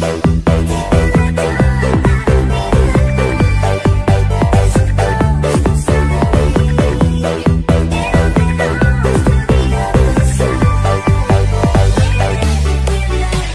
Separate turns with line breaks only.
Bye.